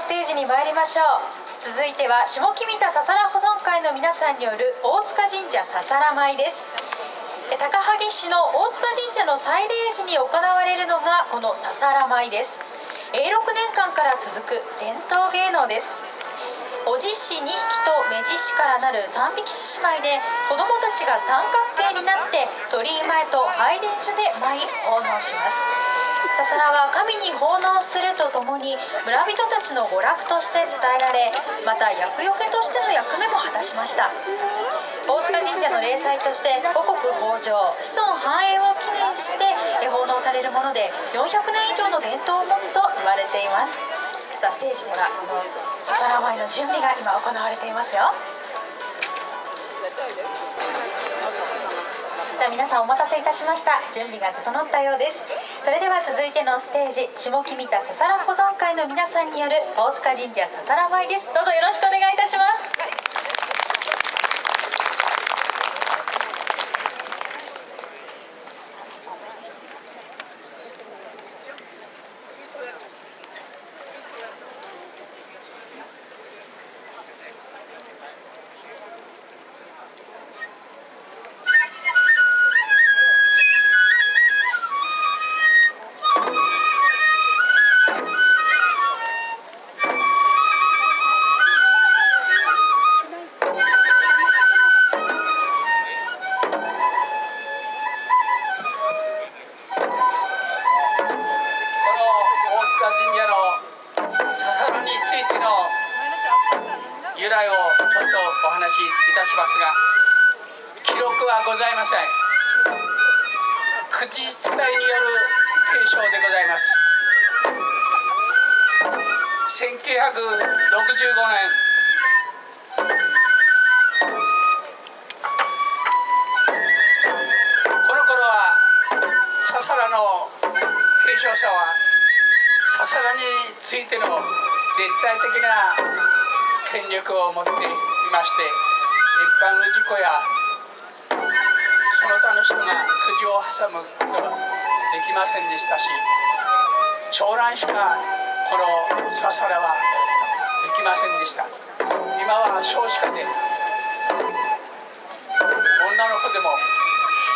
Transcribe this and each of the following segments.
のステージに参りましょう。続いては下木見田ささら保存会の皆さんによる大塚神社ささら舞です。高萩市の大塚神社の祭礼時に行われるのがこのささら舞です。永禄年間から続く伝統芸能です。おじし2匹と目獅子からなる3匹獅子舞で子どもたちが三角形になって鳥居前と拝殿所で舞い奉納します。ささらは神に奉納するとともに村人たちの娯楽として伝えられまた厄除けとしての役目も果たしました。大塚神社の例祭として五穀豊穣子孫繁栄を記念して奉納されるもので400年以上の伝統を持つと言われています。さあステージではこのささら舞の準備が今行われていますよ。さあ皆さんお待たせいたしました。準備が整ったようです。それでは続いてのステージ下木見田ささら保存会の皆さんによる大塚神社ささら舞です。どうぞよろしくお願いいたします。はございません。口伝えによる継承でございます。1965年。この頃はササラの継承者はササラについての絶対的な権力を持っていまして一般の事故やその他の人がくじを挟むことはできませんでしたし長男しかこのささらはできませんでした。今は少子化で女の子でも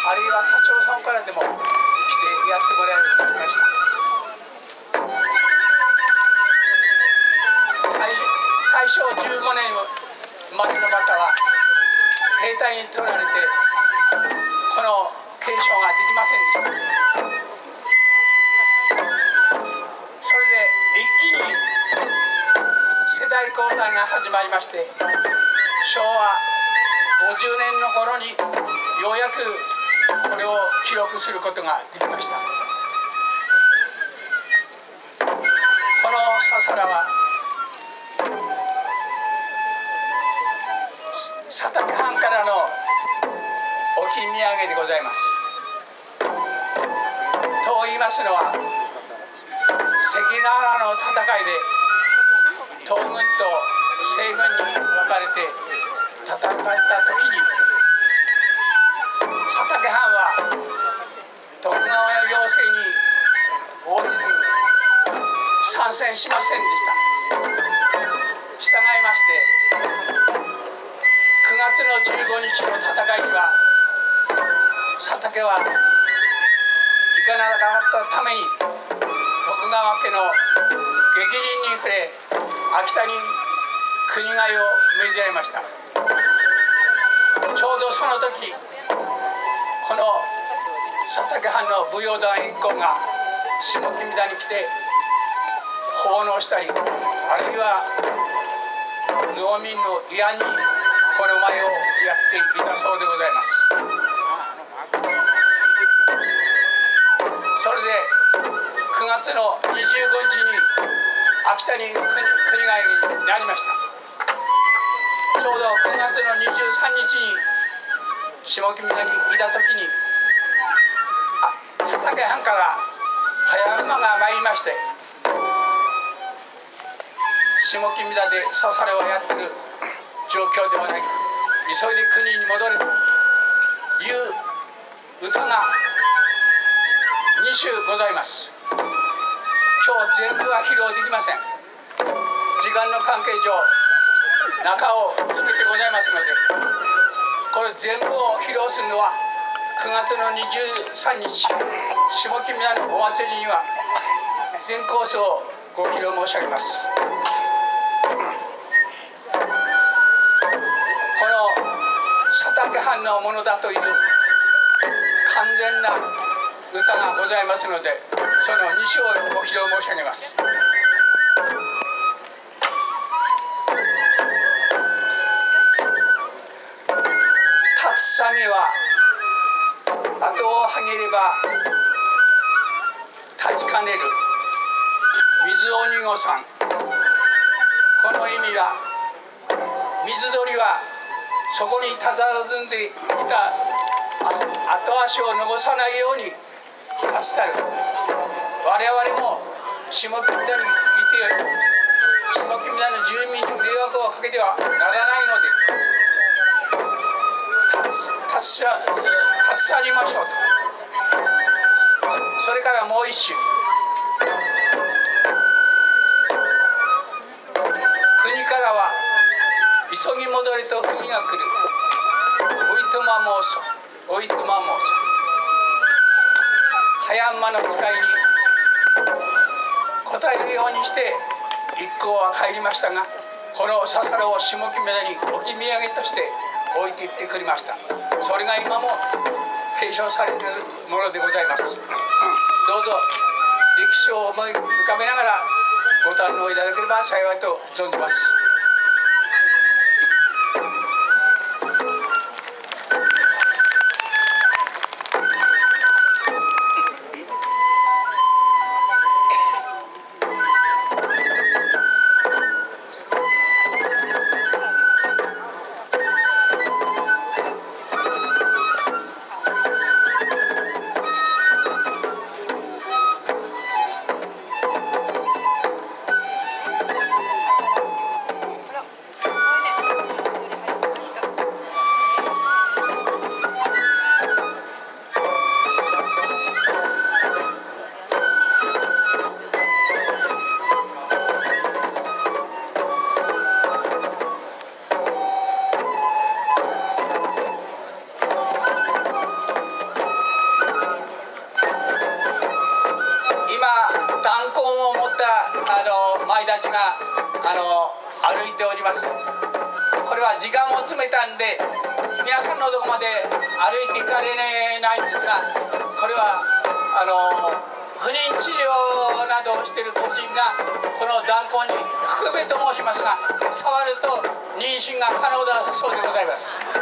あるいは他町村からでも来てやってもらえるようになりました。大正15年生まれの方は兵隊に取られて継承ができませんでした。それで一気に世代交代が始まりまして昭和50年の頃にようやくこれを記録することができました。このささらは佐竹藩からの置き土産でございます。と言いますのは関ヶ原の戦いで東軍と西軍に分かれて戦った時に佐竹藩は徳川の要請に応じず参戦しませんでした。従いまして9月の15日の戦いには佐竹は行かなかったために徳川家の激鱗に触れ秋田に国替えを命じられました。ちょうどその時この佐竹藩の武勇団一行が下木田に来て奉納したりあるいは農民の慰安にこの舞をやっていたそうでございます。それで9月の25日に秋田に国国替えになりました。ちょうど9月の23日に下木村にいた時に佐竹藩から早馬が参りまして下木村でさされをやってる状況ではないか急いで国に戻れという歌が2首ございます。今日全部は披露できません。時間の関係上中を詰めてございますのでこれ全部を披露するのは9月の23日下木宮のお祭りには全コースをご披露申し上げます。この佐竹藩のものだという完全な歌がございますのでその2章をご披露申し上げます。立つさみは後をはげれば立ちかねる水鬼子さんこの意味は水鳥はそこに佇んでいた後足を残さないように立つたる我々も下木村にいて下木村の住民に迷惑をかけてはならないので立つ立つ去りましょうと。それからもう一種国からは急ぎ戻れと文が来る。おいとま申そおいとま申そ早馬の使いに答えるようにして一行は帰りましたがこの笹原を下木目に置き土産として置いていってくれました。それが今も継承されているものでございます。どうぞ歴史を思い浮かべながらご堪能いただければ幸いと存じます。いておりますこれは時間を詰めたんで皆さんのとこまで歩いていかれないんですがこれはあの不妊治療などをしている個人がこの弾痕に含めと申しますが触ると妊娠が可能だそうでございます。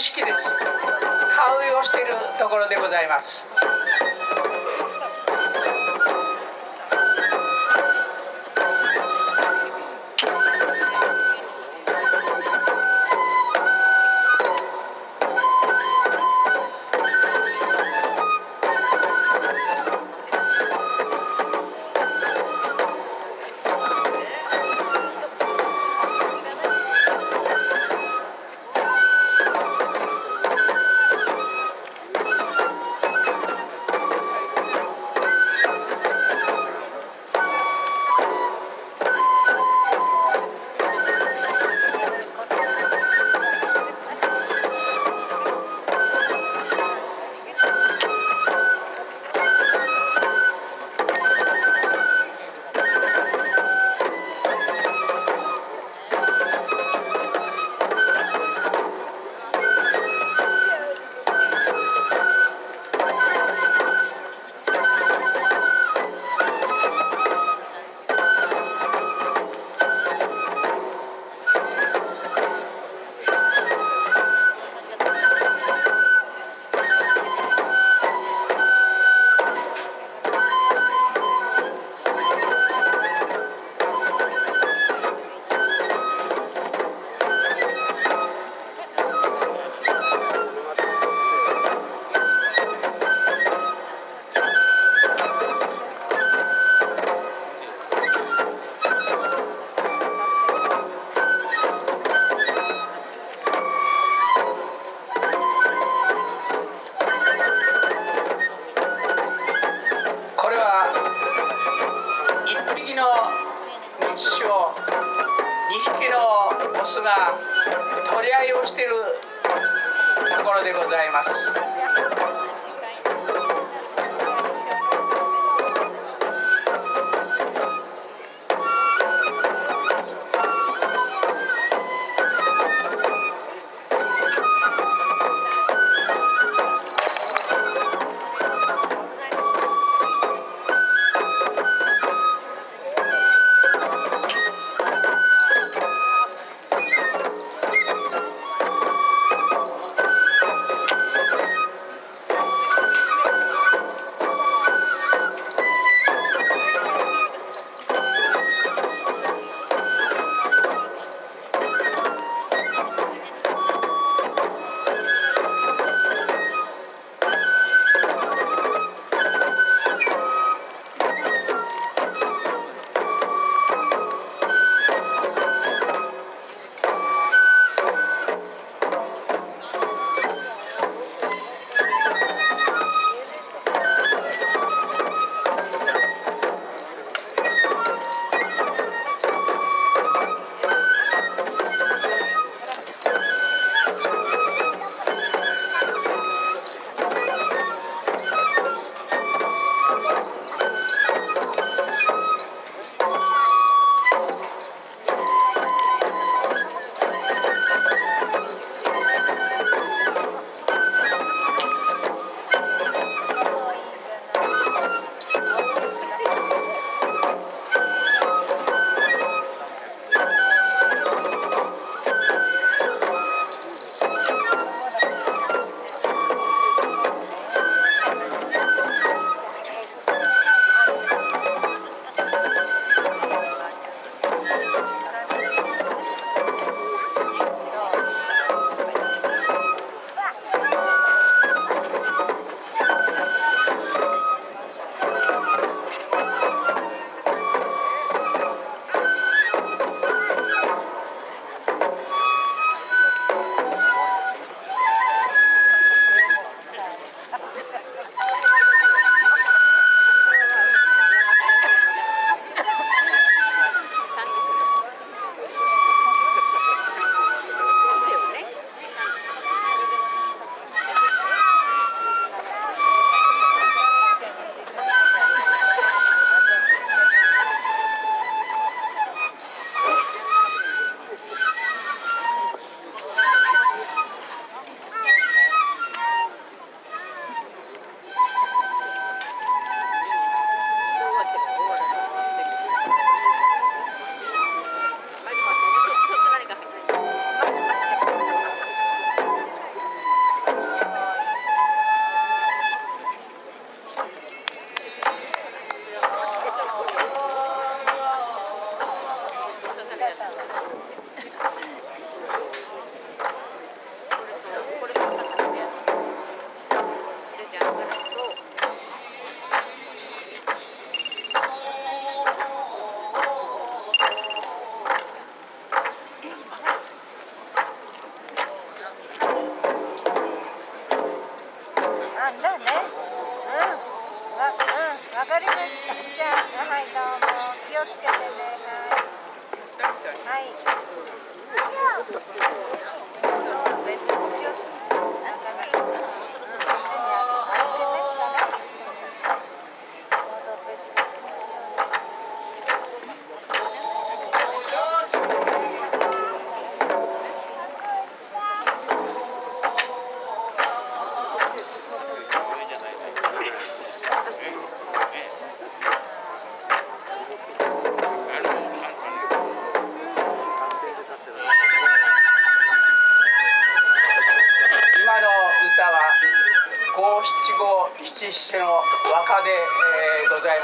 式です。田植えをしているところでございます。スが取り合いをしているところでございます。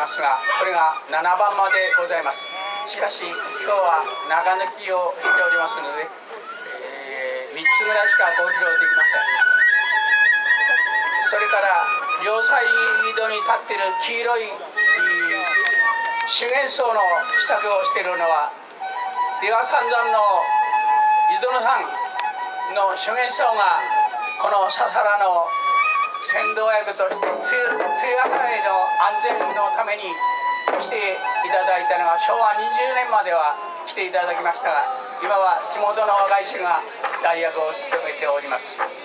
ますがこれが7番までございます。しかし今日は長抜きをしておりますので、え3つぐらいしかご披露できません。それから両サイドに立っている黄色い修験僧の支度をしているのは出羽三山の井戸野さんの修験僧がこの笹原の先導役として通夜会の安全のために来ていただいたのが昭和20年までは来ていただきましたが今は地元の若い衆が代役を務めております。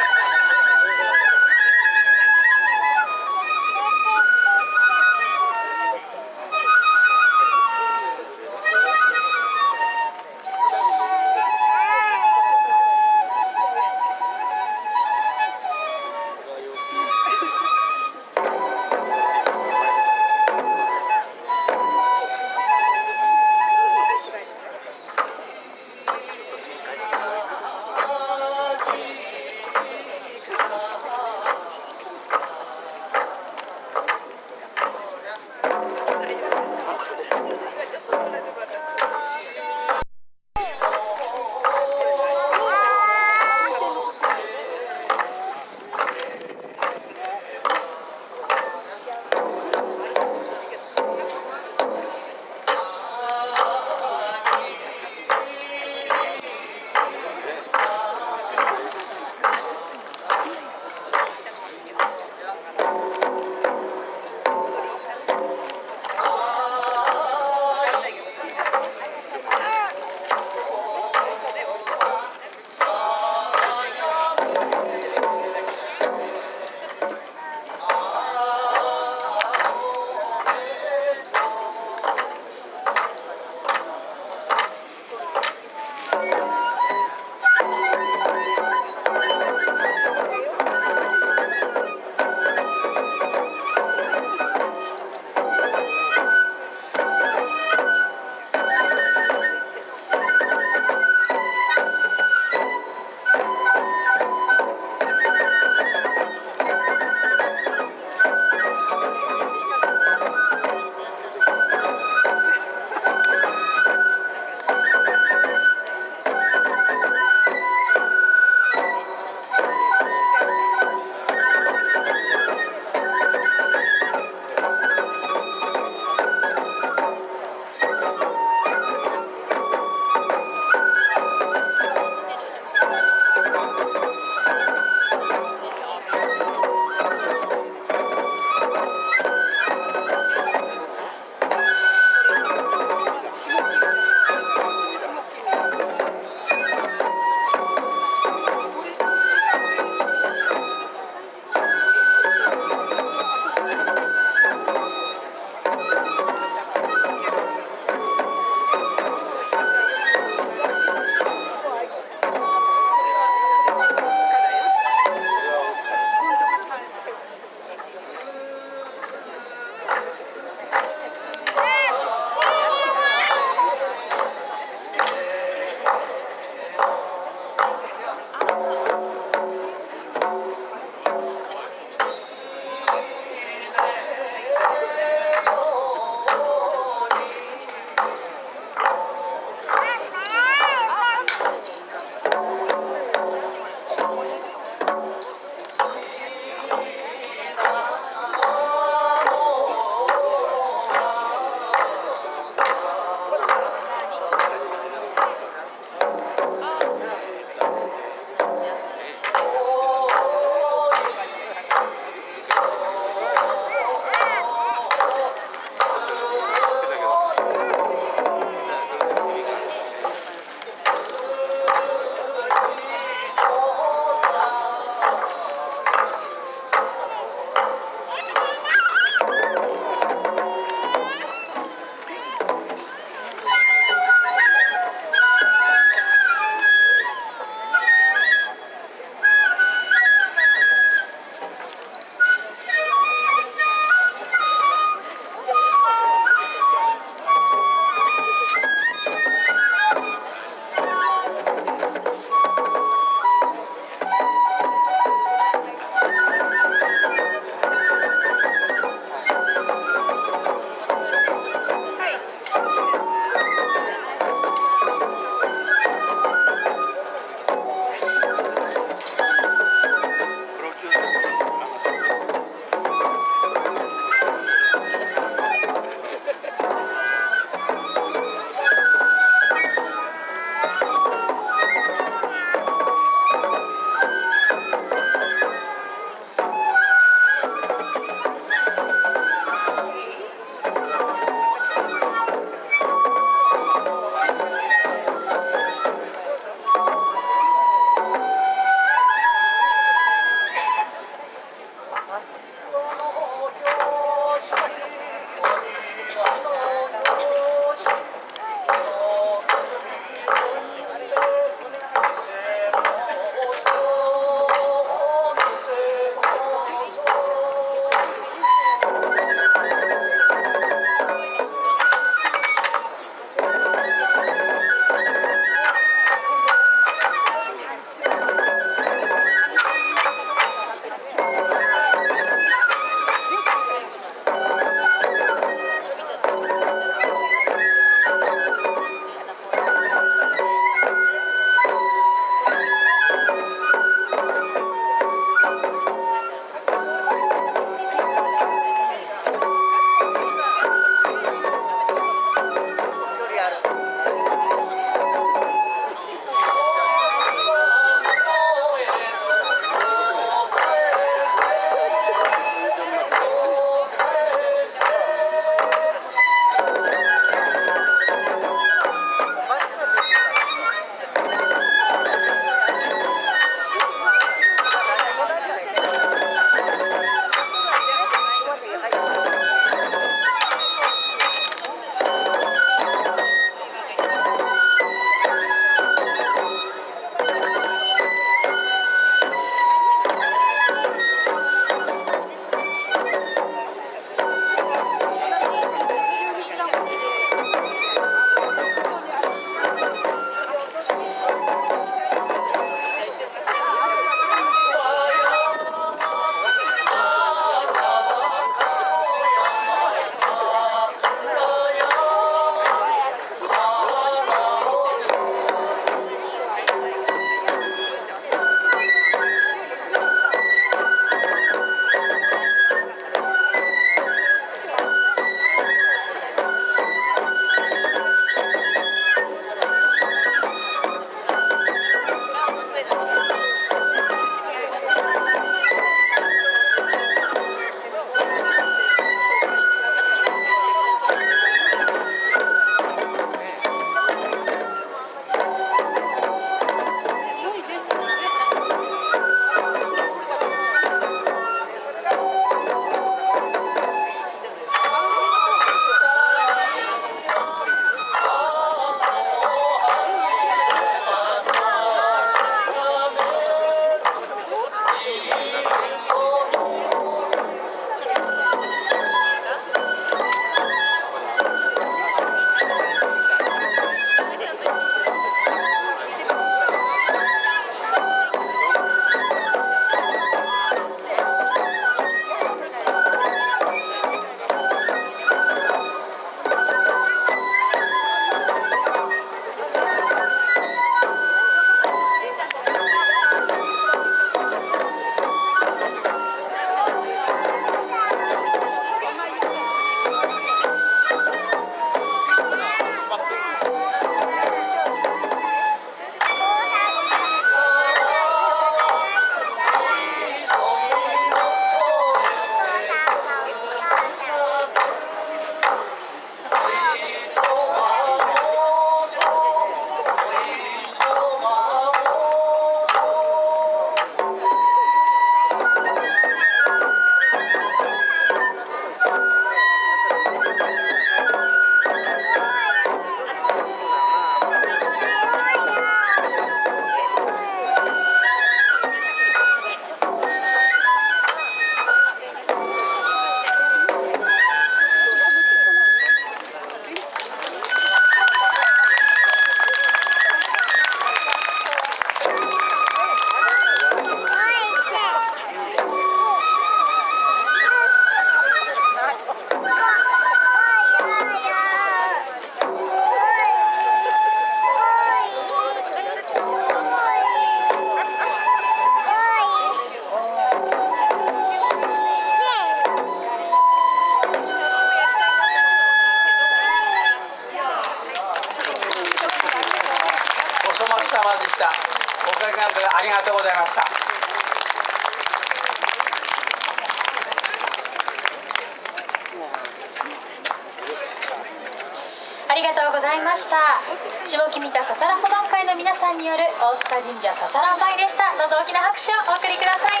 ました。下木見たささら保存会の皆さんによる大塚神社ささら舞でした。どうぞ大きな拍手をお送りください。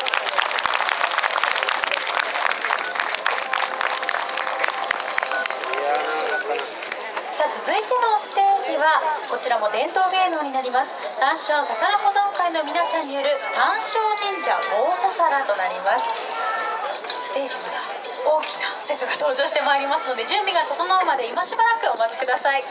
さあ続いてのステージはこちらも伝統芸能になります。単勝ささら保存会の皆さんによる単勝神社大ささらとなります。ステージには大きなセットが登場してまいりますので準備が整うまで今しばらくお待ちください。